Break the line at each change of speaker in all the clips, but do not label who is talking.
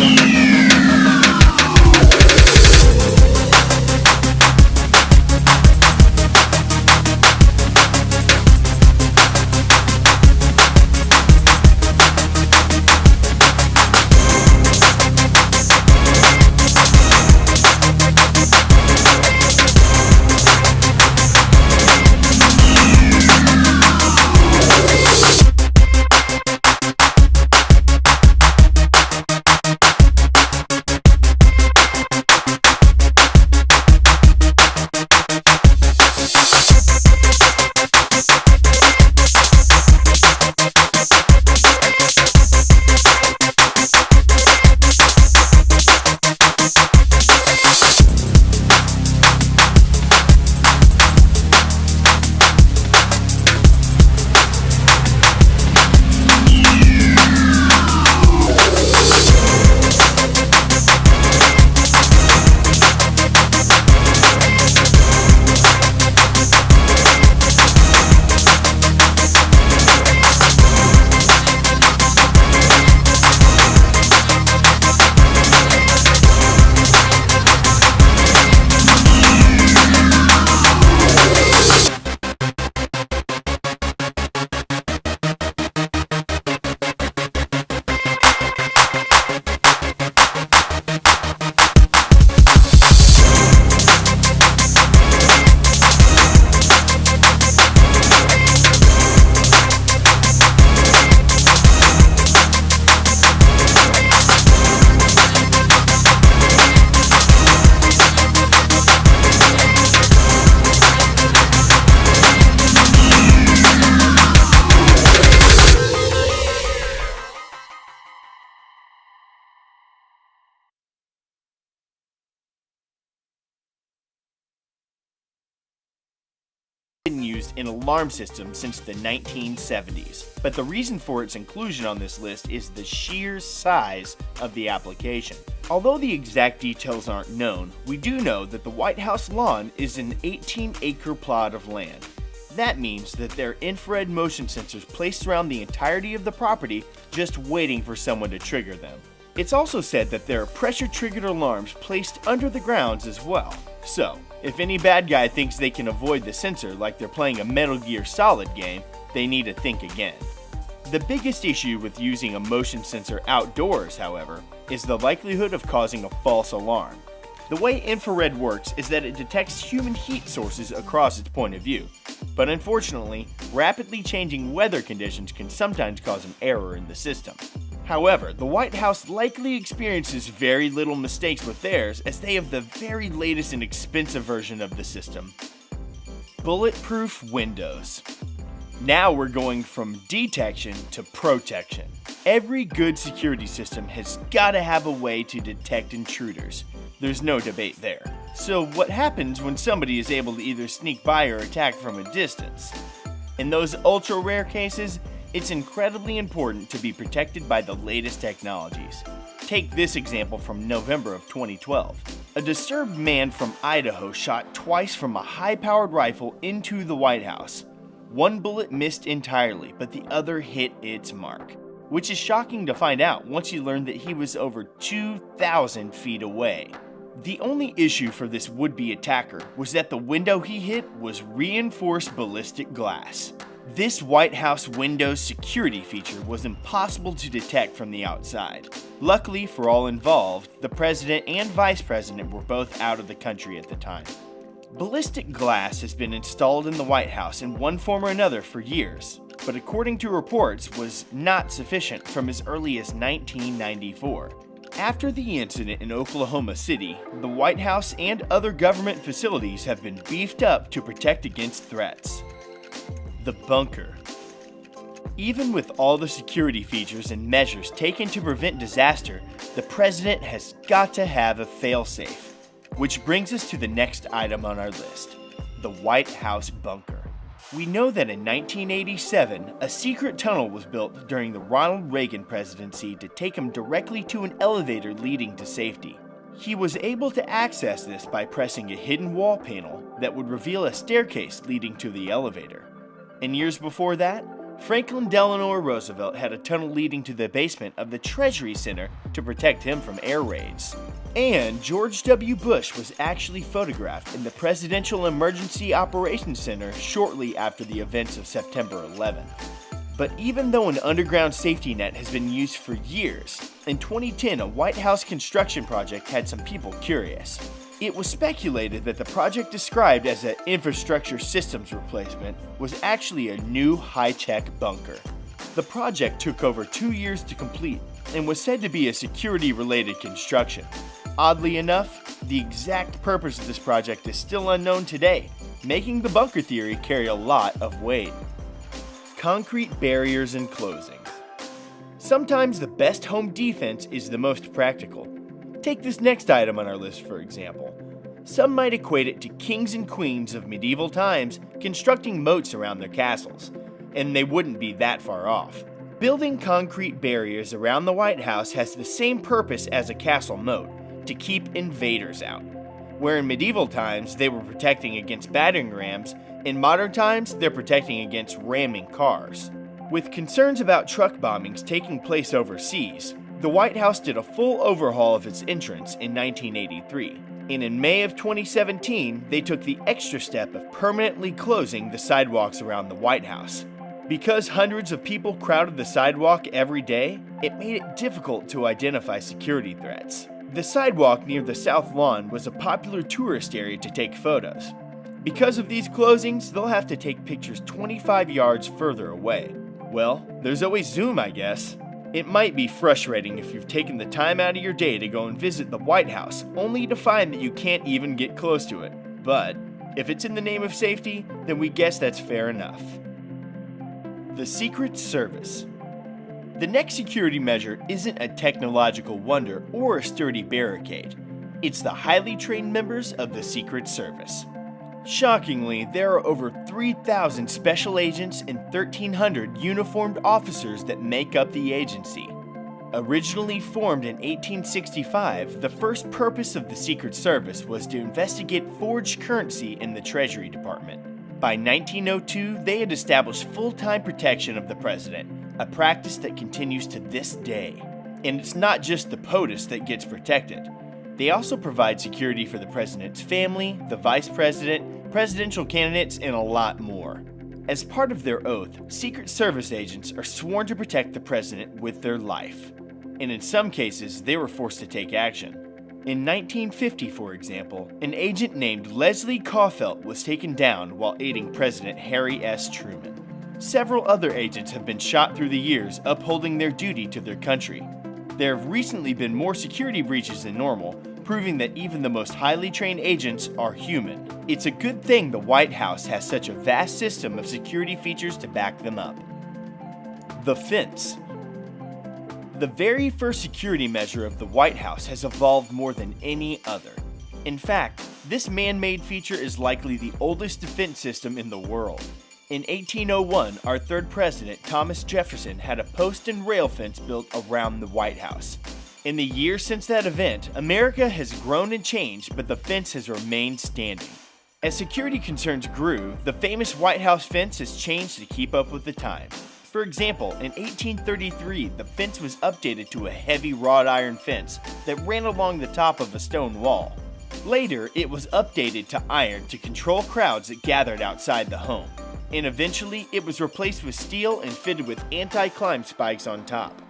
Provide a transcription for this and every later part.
been used in alarm systems since the 1970s, but the reason for its inclusion on this list is the sheer size of the application. Although the exact details aren't known, we do know that the White House lawn is an 18 acre plot of land. That means that there are infrared motion sensors placed around the entirety of the property just waiting for someone to trigger them. It's also said that there are pressure triggered alarms placed under the grounds as well. So, if any bad guy thinks they can avoid the sensor like they're playing a Metal Gear Solid game, they need to think again. The biggest issue with using a motion sensor outdoors, however, is the likelihood of causing a false alarm. The way infrared works is that it detects human heat sources across its point of view, but unfortunately, rapidly changing weather conditions can sometimes cause an error in the system. However, the White House likely experiences very little mistakes with theirs as they have the very latest and expensive version of the system. Bulletproof Windows. Now we're going from detection to protection. Every good security system has got to have a way to detect intruders. There's no debate there. So what happens when somebody is able to either sneak by or attack from a distance? In those ultra rare cases, it's incredibly important to be protected by the latest technologies. Take this example from November of 2012. A disturbed man from Idaho shot twice from a high-powered rifle into the White House. One bullet missed entirely, but the other hit its mark. Which is shocking to find out once you learn that he was over 2,000 feet away. The only issue for this would-be attacker was that the window he hit was reinforced ballistic glass. This White House Windows security feature was impossible to detect from the outside. Luckily for all involved, the president and vice president were both out of the country at the time. Ballistic glass has been installed in the White House in one form or another for years, but according to reports was not sufficient from as early as 1994. After the incident in Oklahoma City, the White House and other government facilities have been beefed up to protect against threats the bunker. Even with all the security features and measures taken to prevent disaster, the president has got to have a failsafe. Which brings us to the next item on our list, the White House bunker. We know that in 1987, a secret tunnel was built during the Ronald Reagan presidency to take him directly to an elevator leading to safety. He was able to access this by pressing a hidden wall panel that would reveal a staircase leading to the elevator. In years before that, Franklin Delano Roosevelt had a tunnel leading to the basement of the Treasury Center to protect him from air raids. And George W. Bush was actually photographed in the Presidential Emergency Operations Center shortly after the events of September 11. But even though an underground safety net has been used for years, in 2010 a White House construction project had some people curious. It was speculated that the project described as an infrastructure systems replacement was actually a new high-tech bunker. The project took over two years to complete and was said to be a security-related construction. Oddly enough, the exact purpose of this project is still unknown today, making the bunker theory carry a lot of weight. Concrete barriers and closings. Sometimes the best home defense is the most practical. Take this next item on our list for example. Some might equate it to kings and queens of medieval times constructing moats around their castles, and they wouldn't be that far off. Building concrete barriers around the White House has the same purpose as a castle moat, to keep invaders out. Where in medieval times they were protecting against battering rams, in modern times they're protecting against ramming cars. With concerns about truck bombings taking place overseas, the White House did a full overhaul of its entrance in 1983, and in May of 2017, they took the extra step of permanently closing the sidewalks around the White House. Because hundreds of people crowded the sidewalk every day, it made it difficult to identify security threats. The sidewalk near the South Lawn was a popular tourist area to take photos. Because of these closings, they'll have to take pictures 25 yards further away. Well, there's always Zoom, I guess. It might be frustrating if you've taken the time out of your day to go and visit the White House, only to find that you can't even get close to it. But if it's in the name of safety, then we guess that's fair enough. The Secret Service. The next security measure isn't a technological wonder or a sturdy barricade. It's the highly trained members of the Secret Service. Shockingly, there are over 3,000 special agents and 1,300 uniformed officers that make up the agency. Originally formed in 1865, the first purpose of the Secret Service was to investigate forged currency in the Treasury Department. By 1902, they had established full-time protection of the president, a practice that continues to this day. And it's not just the POTUS that gets protected. They also provide security for the president's family, the vice president, presidential candidates, and a lot more. As part of their oath, Secret Service agents are sworn to protect the president with their life. And in some cases, they were forced to take action. In 1950, for example, an agent named Leslie Coffelt was taken down while aiding President Harry S. Truman. Several other agents have been shot through the years upholding their duty to their country. There have recently been more security breaches than normal, proving that even the most highly trained agents are human. It's a good thing the White House has such a vast system of security features to back them up. The Fence The very first security measure of the White House has evolved more than any other. In fact, this man-made feature is likely the oldest defense system in the world. In 1801, our third president, Thomas Jefferson, had a post and rail fence built around the White House. In the years since that event, America has grown and changed, but the fence has remained standing. As security concerns grew, the famous White House fence has changed to keep up with the times. For example, in 1833, the fence was updated to a heavy wrought iron fence that ran along the top of a stone wall. Later, it was updated to iron to control crowds that gathered outside the home. And eventually, it was replaced with steel and fitted with anti-climb spikes on top.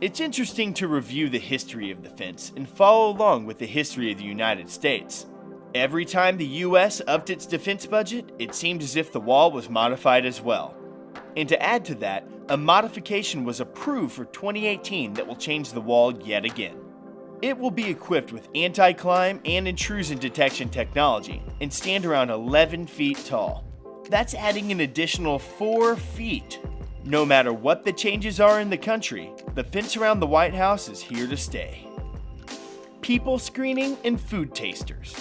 It's interesting to review the history of the fence and follow along with the history of the United States. Every time the US upped its defense budget, it seemed as if the wall was modified as well. And to add to that, a modification was approved for 2018 that will change the wall yet again. It will be equipped with anti-climb and intrusion detection technology and stand around 11 feet tall. That's adding an additional 4 feet no matter what the changes are in the country, the fence around the White House is here to stay. People screening and food tasters.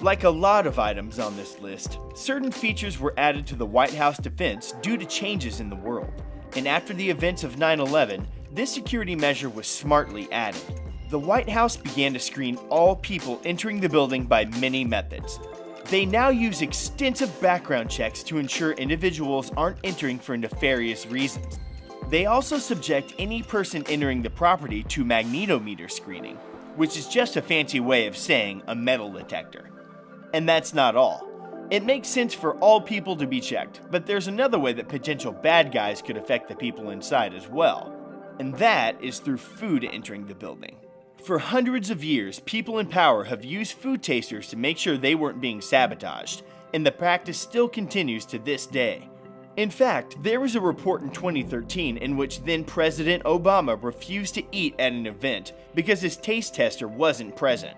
Like a lot of items on this list, certain features were added to the White House defense due to changes in the world. And after the events of 9-11, this security measure was smartly added. The White House began to screen all people entering the building by many methods. They now use extensive background checks to ensure individuals aren't entering for nefarious reasons. They also subject any person entering the property to magnetometer screening, which is just a fancy way of saying a metal detector. And that's not all. It makes sense for all people to be checked, but there's another way that potential bad guys could affect the people inside as well, and that is through food entering the building. For hundreds of years, people in power have used food tasters to make sure they weren't being sabotaged, and the practice still continues to this day. In fact, there was a report in 2013 in which then President Obama refused to eat at an event because his taste tester wasn't present.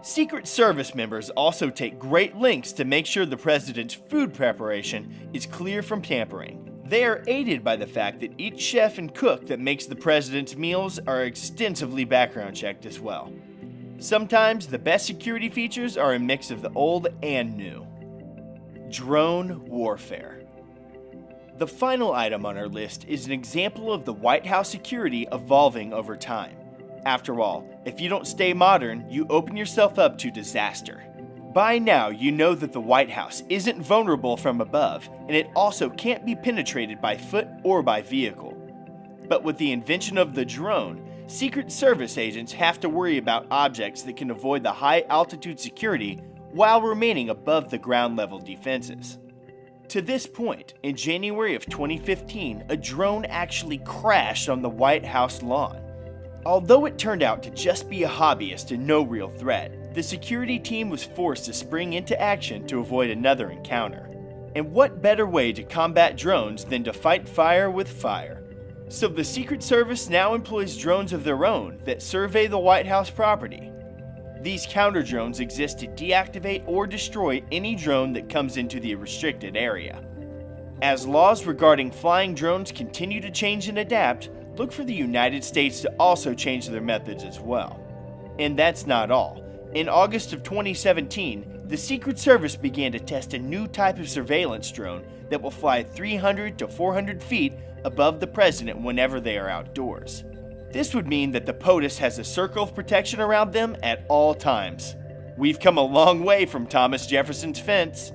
Secret Service members also take great lengths to make sure the president's food preparation is clear from tampering. They are aided by the fact that each chef and cook that makes the president's meals are extensively background checked as well. Sometimes the best security features are a mix of the old and new. Drone Warfare The final item on our list is an example of the White House security evolving over time. After all, if you don't stay modern, you open yourself up to disaster. By now, you know that the White House isn't vulnerable from above, and it also can't be penetrated by foot or by vehicle. But with the invention of the drone, Secret Service agents have to worry about objects that can avoid the high altitude security while remaining above the ground level defenses. To this point, in January of 2015, a drone actually crashed on the White House lawn. Although it turned out to just be a hobbyist and no real threat, the security team was forced to spring into action to avoid another encounter. And what better way to combat drones than to fight fire with fire? So the Secret Service now employs drones of their own that survey the White House property. These counter drones exist to deactivate or destroy any drone that comes into the restricted area. As laws regarding flying drones continue to change and adapt, look for the United States to also change their methods as well. And that's not all. In August of 2017, the Secret Service began to test a new type of surveillance drone that will fly 300 to 400 feet above the president whenever they are outdoors. This would mean that the POTUS has a circle of protection around them at all times. We've come a long way from Thomas Jefferson's fence.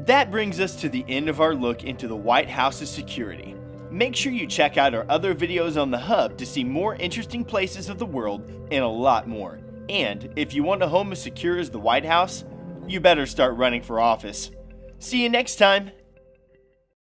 That brings us to the end of our look into the White House's security. Make sure you check out our other videos on the Hub to see more interesting places of the world and a lot more. And if you want a home as secure as the White House, you better start running for office. See you next time.